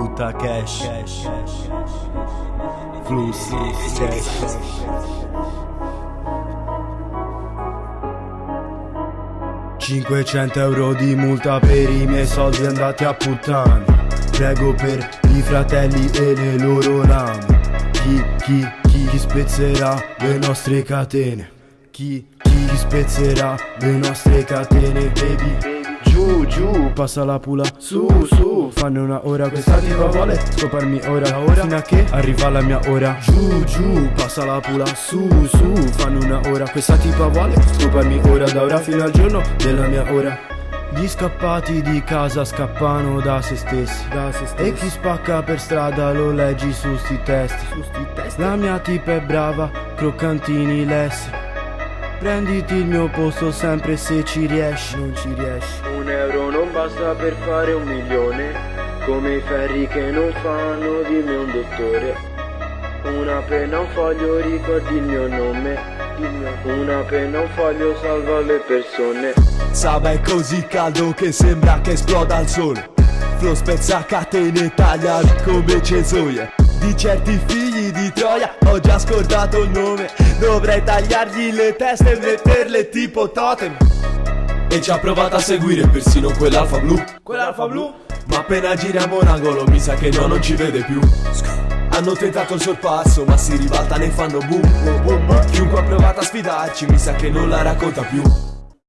butta cash. Flussi, cash. 500 euro di multa per i miei soldi andati a puttane Prego per i fratelli e le loro lame. Chi, chi, chi, chi spezzerà le nostre catene? Chi, chi, chi spezzerà le nostre catene Baby, Giù, giù, passa la pula Su, su, fanno una ora Questa tipa vuole scoparmi ora Ora. Fino a che arriva la mia ora. Giù, giù, passa la pula Su, su, fanno una ora Questa tipa vuole scoparmi ora Da ora fino al giorno della mia ora. Gli scappati di casa scappano da se stessi, da se stessi. E chi spacca per strada lo leggi su sti testi, su sti testi. La mia tipa è brava, croccantini lessi Prenditi il mio posto sempre se ci riesci, non ci riesci. Un euro non basta per fare un milione Come i ferri che non fanno di me un dottore. Una penna, un foglio, ricordi il mio nome. Una penna, un foglio, salva le persone. Saba è così caldo che sembra che esploda il sole. Flow spezza catene taglia come cesoie Di certi figli di Troia. Ho già scordato il nome Dovrei tagliargli le teste e metterle tipo totem. E ci ha provato a seguire persino quell'alfa blu. Quell'alfa blu? Ma appena giriamo un angolo mi sa che no non ci vede più. Hanno tentato il sorpasso ma si ribaltano e fanno boom. Chiunque ha provato a sfidarci mi sa che non la racconta più